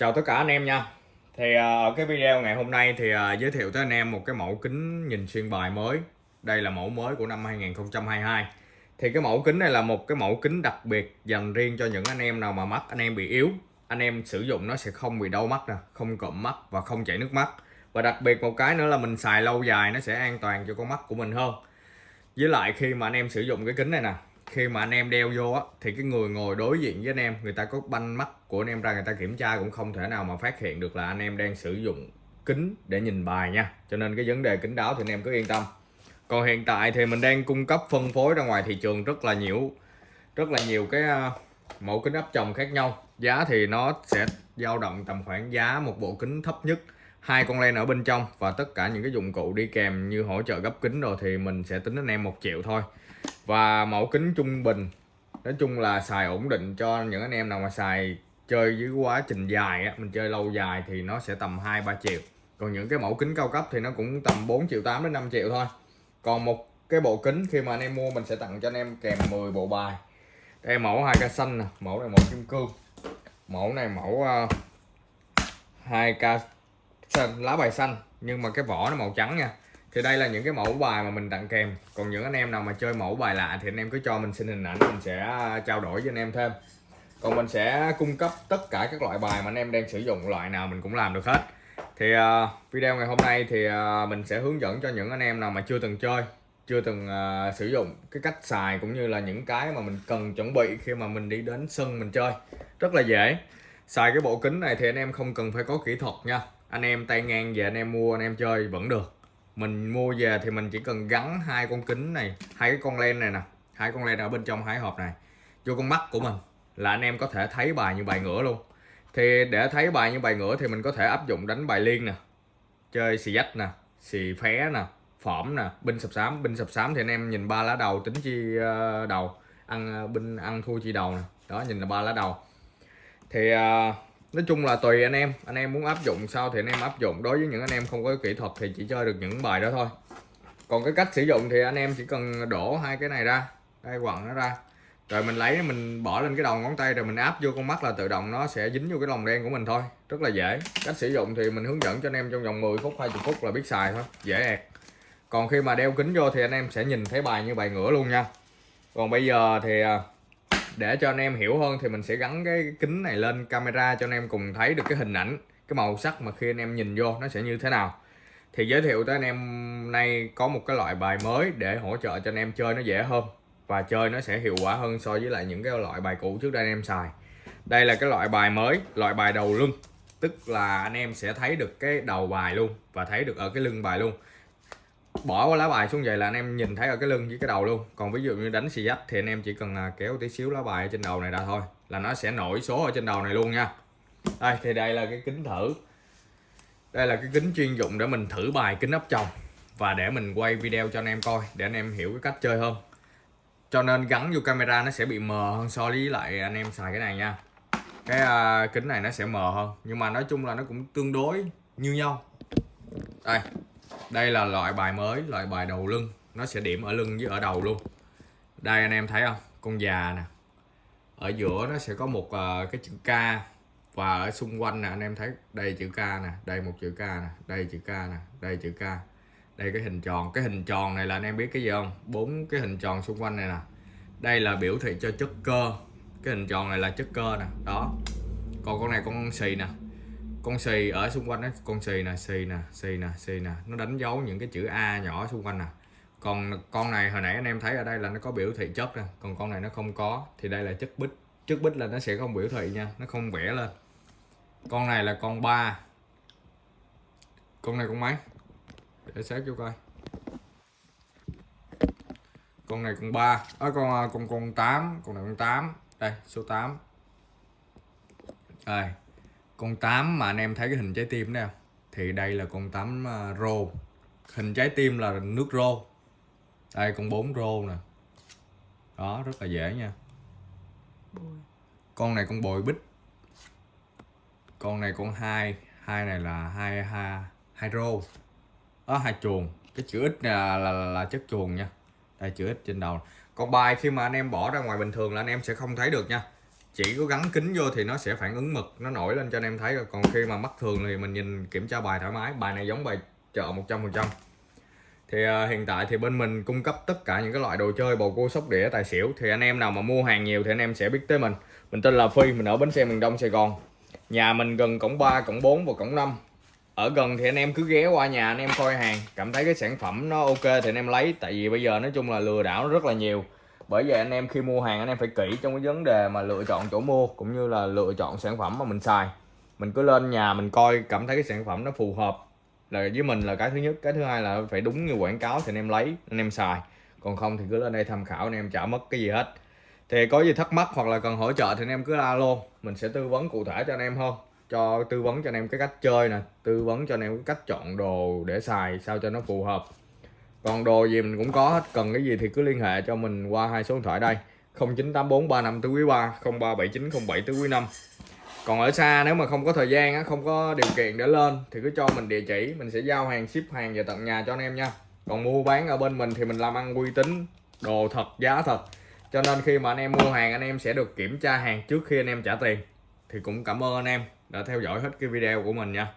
Chào tất cả anh em nha. Thì à, ở cái video ngày hôm nay thì à, giới thiệu tới anh em một cái mẫu kính nhìn xuyên bài mới. Đây là mẫu mới của năm 2022 Thì cái mẫu kính này là một cái mẫu kính đặc biệt dành riêng cho những anh em nào mà mắt anh em bị yếu. Anh em sử dụng nó sẽ không bị đau mắt nè, không cộm mắt và không chảy nước mắt. Và đặc biệt một cái nữa là mình xài lâu dài nó sẽ an toàn cho con mắt của mình hơn. Với lại khi mà anh em sử dụng cái kính này nè khi mà anh em đeo vô á, thì cái người ngồi đối diện với anh em, người ta có banh mắt của anh em ra, người ta kiểm tra cũng không thể nào mà phát hiện được là anh em đang sử dụng kính để nhìn bài nha. Cho nên cái vấn đề kính đáo thì anh em cứ yên tâm. Còn hiện tại thì mình đang cung cấp phân phối ra ngoài thị trường rất là nhiều, rất là nhiều cái à, mẫu kính áp tròng khác nhau. Giá thì nó sẽ dao động tầm khoảng giá một bộ kính thấp nhất, hai con len ở bên trong và tất cả những cái dụng cụ đi kèm như hỗ trợ gấp kính rồi thì mình sẽ tính anh em một triệu thôi và mẫu kính trung bình. Nói chung là xài ổn định cho những anh em nào mà xài chơi với quá trình dài á mình chơi lâu dài thì nó sẽ tầm 2 3 triệu. Còn những cái mẫu kính cao cấp thì nó cũng tầm 4 triệu 8 đến 5 triệu thôi. Còn một cái bộ kính khi mà anh em mua mình sẽ tặng cho anh em kèm 10 bộ bài. Đây mẫu hai k xanh nè mẫu này mẫu kim cương mẫu này mẫu ờ, uh, 2k xanh lá bài xanh. Nhưng mà cái vỏ nó màu trắng nha thì đây là những cái mẫu bài mà mình tặng kèm. Còn những anh em nào mà chơi mẫu bài lạ thì anh em cứ cho mình xin hình ảnh mình sẽ à, trao đổi với anh em thêm. Còn mình sẽ cung cấp tất cả các loại bài mà anh em đang sử dụng loại nào mình cũng làm được hết. Thì uh, video ngày hôm nay thì uh, mình sẽ hướng dẫn cho những anh em nào mà chưa từng chơi chưa từng uh, sử dụng cái cách xài cũng như là những cái mà mình cần chuẩn bị khi mà mình đi đến sân mình chơi. Rất là dễ. Xài cái bộ kính này thì anh em không cần phải có kỹ thuật nha. Anh em tay ngang về anh em mua anh em chơi vẫn được mình mua về thì mình chỉ cần gắn hai con kính này hai cái con len này nè hai con len ở bên trong hai hộp này vô con mắt của mình là anh em có thể thấy bài như bài ngửa luôn. Thì để thấy bài như bài ngửa thì mình có thể áp dụng đánh bài liên nè chơi xì dách nè xì phé nè phỏm nè binh sập sám. Binh sập sám thì anh em nhìn ba lá đầu tính chi ờ, đầu ăn ờ, binh ăn thua chi đầu nè. Đó nhìn là ba lá đầu. Thì uh, nói chung là tùy anh em. Anh em muốn áp dụng sao thì anh em áp dụng. Đối với những anh em không có kỹ thuật thì chỉ chơi được những bài đó thôi. Còn cái cách sử dụng thì anh em chỉ cần đổ hai cái này ra đây quặng nó ra. Rồi mình lấy, mình bỏ lên cái đầu ngón tay rồi mình áp vô con mắt là tự động nó sẽ dính vô cái lồng đen của mình thôi. Rất là dễ. Cách sử dụng thì mình hướng dẫn cho anh em trong vòng 10 phút 20 phút là biết xài thôi. Dễ ẹt. Còn khi mà đeo kính vô thì anh em sẽ nhìn thấy bài như bài ngửa luôn nha. Còn bây giờ thì à, để cho anh em hiểu hơn thì mình sẽ gắn cái kính này lên camera cho anh em cùng thấy được cái hình ảnh, cái màu sắc mà khi anh em nhìn vô nó sẽ như thế nào. Thì giới thiệu tới anh em nay có một cái loại bài mới để hỗ trợ cho anh em chơi nó dễ hơn và chơi nó sẽ hiệu quả hơn so với lại những cái loại bài cũ trước đây anh em xài. Đây là cái loại bài mới, loại bài đầu lưng, tức là anh em sẽ thấy được cái đầu bài luôn và thấy được ở cái lưng bài luôn bỏ qua lá bài xuống vậy là anh em nhìn thấy ở cái lưng với cái đầu luôn. Còn ví dụ như đánh xì dách thì anh em chỉ cần à, kéo tí xíu lá bài ở trên đầu này ra thôi, là nó sẽ nổi số ở trên đầu này luôn nha. Đây, thì đây là cái kính thử. Đây là cái kính chuyên dụng để mình thử bài kính áp tròng và để mình quay video cho anh em coi, để anh em hiểu cái cách chơi hơn. Cho nên gắn vô camera nó sẽ bị mờ hơn so với lại anh em xài cái này nha. Cái à, kính này nó sẽ mờ hơn, nhưng mà nói chung là nó cũng tương đối như nhau. Đây đây là loại bài mới loại bài đầu lưng. Nó sẽ điểm ở lưng với ở đầu luôn. Đây anh em thấy không? Con già nè. Ở giữa nó sẽ có một uh, cái chữ K. Và ở xung quanh nè anh em thấy đây chữ K nè đây một chữ K nè đây chữ K nè đây chữ K. Đây cái hình tròn. Cái hình tròn này là anh em biết cái gì không? Bốn cái hình tròn xung quanh này nè. Đây là biểu thị cho chất cơ. Cái hình tròn này là chất cơ nè. Đó. Còn con này con xì nè con xì ở xung quanh đó con xì nè xì nè xì nè xì nè. Nó đánh dấu những cái chữ A nhỏ xung quanh nè. Còn con này hồi nãy anh em thấy ở đây là nó có biểu thị chất nè còn con này nó không có. Thì đây là chất bích. Chất bích là nó sẽ không biểu thị nha nó không vẽ lên. Con này là con ba. Con này con mấy? Để xét cho coi. Con này con ba. À, con à, con con tám. Con này con tám. Đây số 8 đây con 8 mà anh em thấy cái hình trái tim đó thì đây là con 8 uh, rô. Hình trái tim là nước rô. Đây con 4 rô nè. Đó rất là dễ nha. Con này con bồi bích. Con này con hai. Hai này là hai hai hai rô. Đó hai chuồng. Cái chữ ít là, là, là, là chất chuồng nha. Đây chữ ít trên đầu. Con bài khi mà anh em bỏ ra ngoài bình thường là anh em sẽ không thấy được nha chỉ có gắn kính vô thì nó sẽ phản ứng mực nó nổi lên cho anh em thấy rồi. Còn khi mà mắt thường thì mình nhìn kiểm tra bài thoải mái bài này giống bài chợ 100% thì uh, hiện tại thì bên mình cung cấp tất cả những cái loại đồ chơi bầu cua sóc đĩa tài xỉu. Thì anh em nào mà mua hàng nhiều thì anh em sẽ biết tới mình. Mình tên là Phi mình ở bến xe miền Đông Sài Gòn. Nhà mình gần cổng 3 cổng 4 và cổng 5 ở gần thì anh em cứ ghé qua nhà anh em coi hàng cảm thấy cái sản phẩm nó ok thì anh em lấy. Tại vì bây giờ nói chung là lừa đảo rất là nhiều bởi vậy anh em khi mua hàng anh em phải kỹ trong cái vấn đề mà lựa chọn chỗ mua, cũng như là lựa chọn sản phẩm mà mình xài. Mình cứ lên nhà mình coi cảm thấy cái sản phẩm nó phù hợp là với mình là cái thứ nhất. Cái thứ hai là phải đúng như quảng cáo thì anh em lấy, anh em xài. Còn không thì cứ lên đây tham khảo, anh em chả mất cái gì hết. Thì có gì thắc mắc hoặc là cần hỗ trợ thì anh em cứ alo. Mình sẽ tư vấn cụ thể cho anh em hơn. Cho, tư vấn cho anh em cái cách chơi nè, tư vấn cho anh em cái cách chọn đồ để xài sao cho nó phù hợp còn đồ gì mình cũng có hết, cần cái gì thì cứ liên hệ cho mình qua hai số điện thoại đây. 0984 35 tứ quý 3 0379 tứ quý 5 còn ở xa, nếu mà không có thời gian không có điều kiện để lên, thì cứ cho mình địa chỉ, mình sẽ giao hàng, ship hàng về tận nhà cho anh em nha. Còn mua bán ở bên mình thì mình làm ăn uy tín, đồ thật, giá thật. Cho nên khi mà anh em mua hàng, anh em sẽ được kiểm tra hàng trước khi anh em trả tiền. Thì cũng cảm ơn anh em đã theo dõi hết cái video của mình nha.